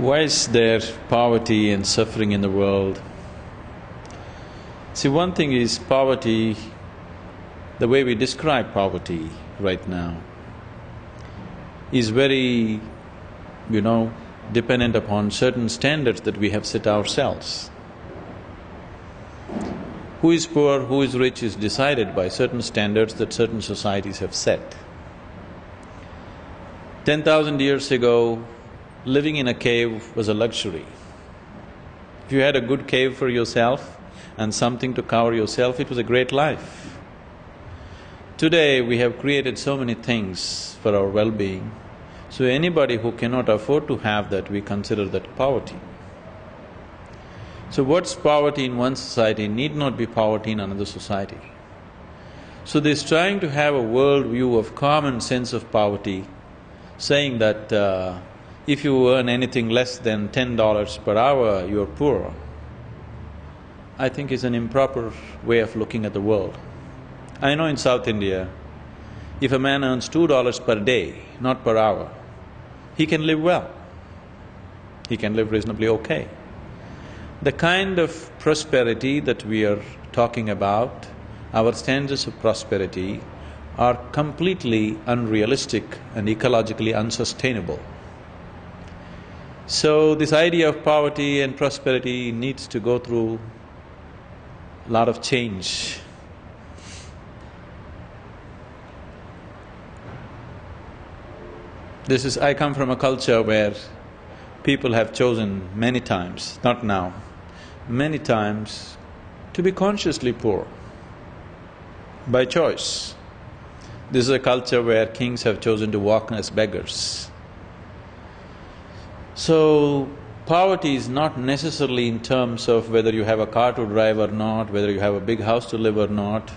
Why is there poverty and suffering in the world? See, one thing is poverty, the way we describe poverty right now is very, you know, dependent upon certain standards that we have set ourselves. Who is poor, who is rich is decided by certain standards that certain societies have set. Ten thousand years ago, living in a cave was a luxury. If you had a good cave for yourself and something to cover yourself, it was a great life. Today, we have created so many things for our well-being, so anybody who cannot afford to have that, we consider that poverty. So what's poverty in one society need not be poverty in another society. So this trying to have a world view of common sense of poverty, saying that uh, if you earn anything less than ten dollars per hour, you're poor, I think is an improper way of looking at the world. I know in South India, if a man earns two dollars per day, not per hour, he can live well. He can live reasonably okay. The kind of prosperity that we are talking about, our standards of prosperity are completely unrealistic and ecologically unsustainable. So this idea of poverty and prosperity needs to go through a lot of change. This is… I come from a culture where people have chosen many times, not now, many times to be consciously poor by choice. This is a culture where kings have chosen to walk as beggars. So, poverty is not necessarily in terms of whether you have a car to drive or not, whether you have a big house to live or not,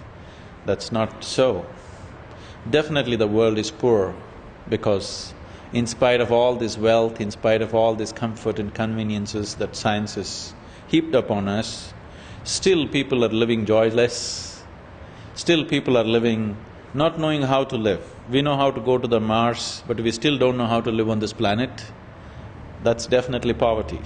that's not so. Definitely the world is poor because in spite of all this wealth, in spite of all this comfort and conveniences that science has heaped upon us, still people are living joyless, still people are living not knowing how to live. We know how to go to the Mars, but we still don't know how to live on this planet that's definitely poverty.